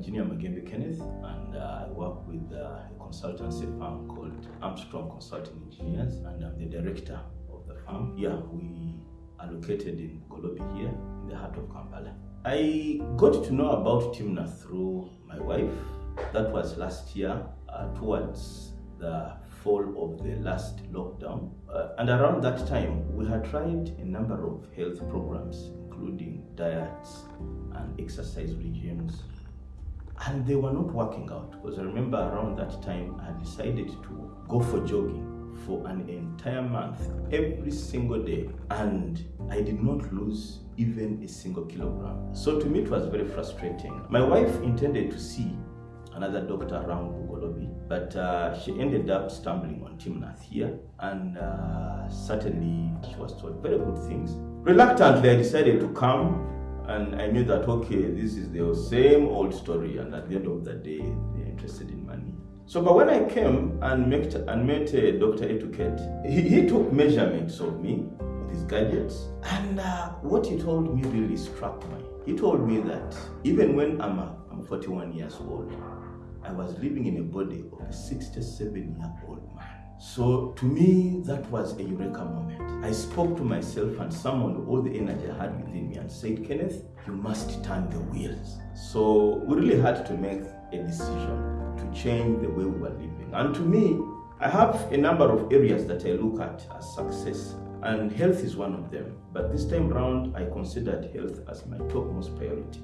Engineer Magembe Kenneth, and uh, I work with uh, a consultancy firm called Armstrong Consulting Engineers, and I'm the director of the firm. Yeah, we are located in Golobi here, in the heart of Kampala. I got to know about Timna through my wife. That was last year, uh, towards the fall of the last lockdown. Uh, and around that time, we had tried a number of health programs, including diets and exercise regimes. And they were not working out because I remember around that time I decided to go for jogging for an entire month every single day and I did not lose even a single kilogram. So to me it was very frustrating. My wife intended to see another doctor around Bugolobi, but uh, she ended up stumbling on Timnath here and uh, certainly she was told very good things. Reluctantly I decided to come and I knew that okay, this is the same old story and at the end of the day they're interested in money. So, but when I came and met, and met uh, Dr. Etiquette, he, he took measurements of me with his gadgets. And uh, what he told me really struck me. He told me that even when I'm, a, I'm 41 years old, I was living in a body of a 67 year old man. So to me, that was a eureka moment. I spoke to myself and summoned all the energy I had within me and said, Kenneth, you must turn the wheels. So we really had to make a decision to change the way we were living. And to me, I have a number of areas that I look at as success, and health is one of them. But this time round, I considered health as my topmost priority.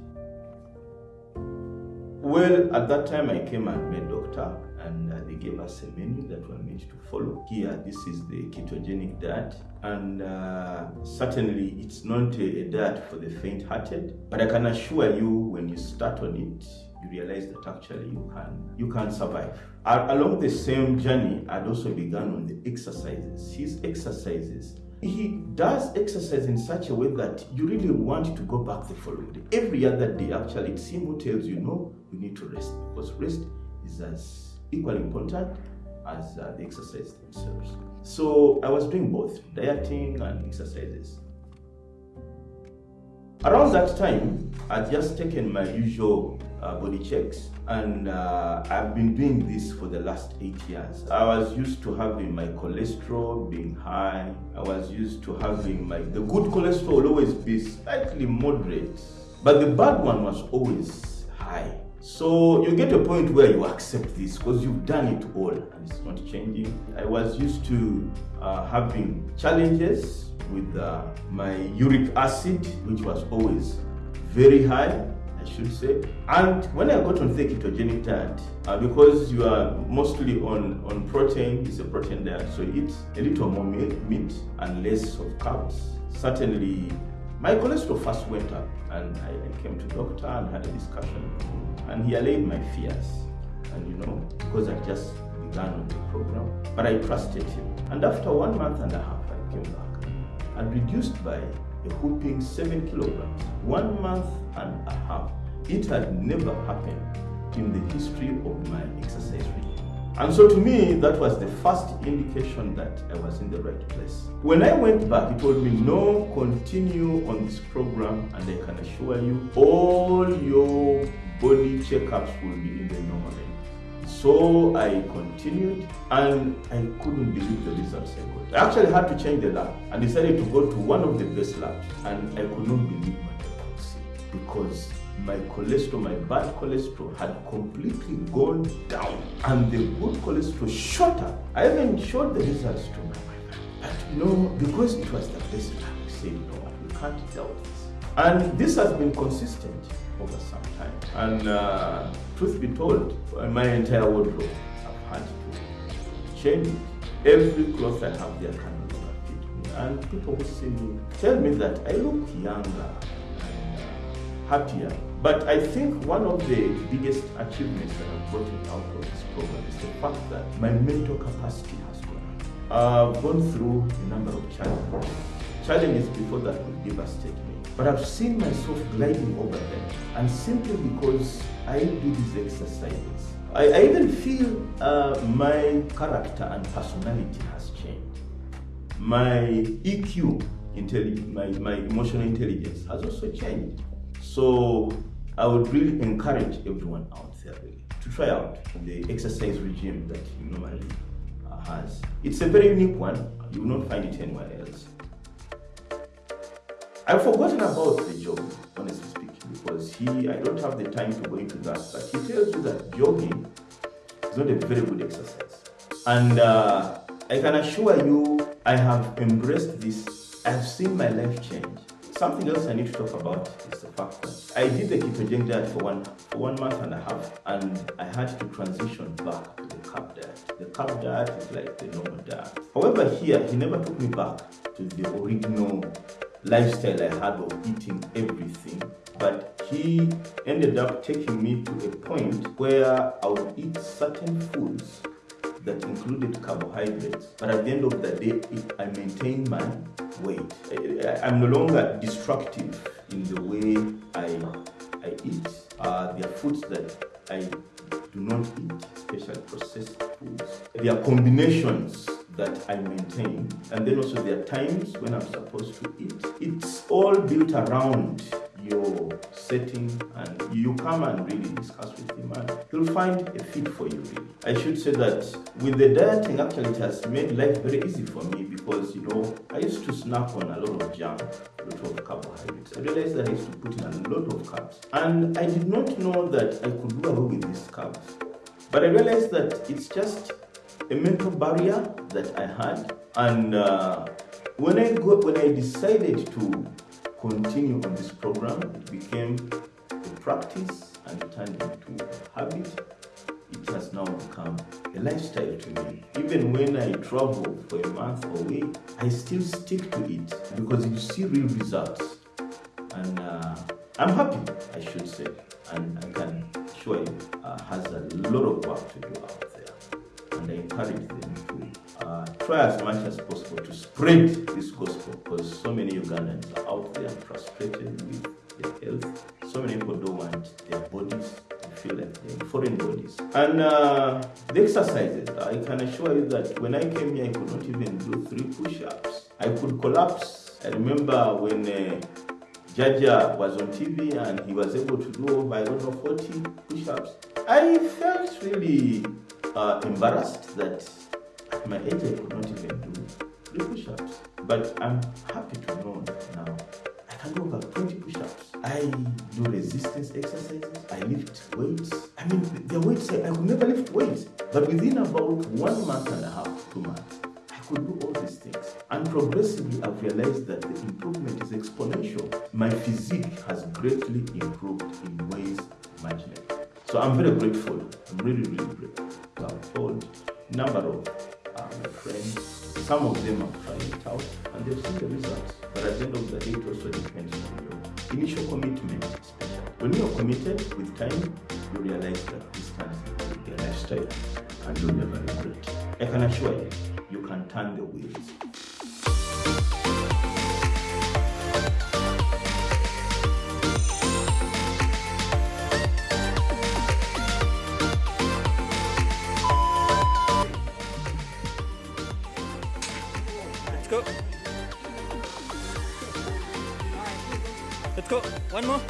Well, at that time, I came and met doctor, and uh, they gave us a menu that we need to follow. Here, this is the ketogenic diet, and uh, certainly it's not a, a diet for the faint-hearted. But I can assure you, when you start on it, you realize that actually you can you can survive. along the same journey, I'd also begun on the exercises. His exercises. He does exercise in such a way that you really want to go back the following day. Every other day, actually, it simply tells you no, you need to rest because rest is as equally important as uh, the exercise themselves. So I was doing both dieting and exercises. Around that time, I'd just taken my usual uh, body checks and uh, I've been doing this for the last eight years. I was used to having my cholesterol being high. I was used to having my, the good cholesterol always be slightly moderate, but the bad one was always high. So you get a point where you accept this because you've done it all and it's not changing. I was used to uh, having challenges with uh, my uric acid, which was always very high I should say. And when I got on the ketogenic diet, uh, because you are mostly on, on protein, it's a protein diet, so eat a little more meat and less of carbs. Certainly, my cholesterol first went up, and I, I came to doctor and had a discussion, and he allayed my fears. And you know, because I just began on the program, but I trusted him. And after one month and a half, I came back and reduced by a whooping seven kilograms, one month and a half. It had never happened in the history of my regime. And so to me, that was the first indication that I was in the right place. When I went back, he told me, no, continue on this program and I can assure you all your body checkups will be in the normal range. So I continued and I couldn't believe the results I got. I actually had to change the lab and decided to go to one of the best labs and I could not believe what I could see because my cholesterol, my bad cholesterol had completely gone down and the good cholesterol shot up. I even showed the results to my wife. But know, because it was the best lab, we said, no, we can't doubt this. And this has been consistent over some time. And uh, truth be told, my entire wardrobe, I've had to change it. Every cloth I have there can no longer fit me. And people who see me tell me that I look younger happier. But I think one of the biggest achievements that I've gotten out of this program is the fact that my mental capacity has gone up. I've gone through a number of challenges. Challenges before that would devastate me. But I've seen myself gliding over them. And simply because I do these exercises, I, I even feel uh, my character and personality has changed. My EQ, my, my emotional intelligence has also changed. So I would really encourage everyone out there to try out the exercise regime that he normally uh, has. It's a very unique one. You will not find it anywhere else. I've forgotten about the jogging, honestly speaking, because he, I don't have the time to go into that, but he tells you that jogging is not a very good exercise. And uh, I can assure you, I have embraced this. I've seen my life change. Something else I need to talk about is the fact that I did the ketogenic diet for one, for one month and a half, and I had to transition back to the carb diet. The carb diet is like the normal diet. However, here, he never took me back to the original lifestyle I had of eating everything. But he ended up taking me to a point where I would eat certain foods that included carbohydrates. But at the end of the day, if I maintain my weight. I, am no longer destructive in the way I, I eat. Uh, there are foods that I do not eat, especially processed foods. There are combinations that I maintain. And then also there are times when I'm supposed to eat. It's all built around your setting and you come and really discuss with him and you'll find a fit for you really. I should say that with the dieting actually it has made life very easy for me because you know I used to snack on a lot of junk, a lot of carbohydrates. I realized that I used to put in a lot of carbs and I did not know that I could do away with these carbs. But I realized that it's just a mental barrier that I had. And uh, when I go, when I decided to continue on this program, it became a practice and it turned into a habit. It has now become a lifestyle to me. Even when I travel for a month away, I still stick to it because you see real results. And uh, I'm happy, I should say. And I can assure you, uh, has a lot of work to do out there. and I encourage them to uh, try as much as possible to spread this foreign bodies. And uh, the exercises, I can assure you that when I came here, I could not even do three push-ups. I could collapse. I remember when uh, Jaja was on TV and he was able to do I don't know, 40 push-ups. I felt really uh, embarrassed that at my age I could not even do three push-ups. But I'm happy to know now I do over 20 push-ups. I do resistance exercises. I lift weights. I mean, the weights, I could never lift weights. But within about one month and a half, two months, I could do all these things. And progressively, I've realized that the improvement is exponential. My physique has greatly improved in ways imaginable. So I'm very grateful. I'm really, really grateful. I've told number of my friends, some of them have tried it out and they've seen the results. But at the end of the day, it also depends on your initial commitment. When you're committed with time, you realize that this turns into a lifestyle and you'll never regret. I can assure you, you can turn the wheels. Let's go. One more.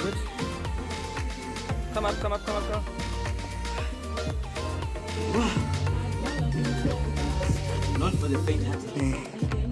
Good. Come up, come up, come up, come up. Not for the faint-hearted. Eh.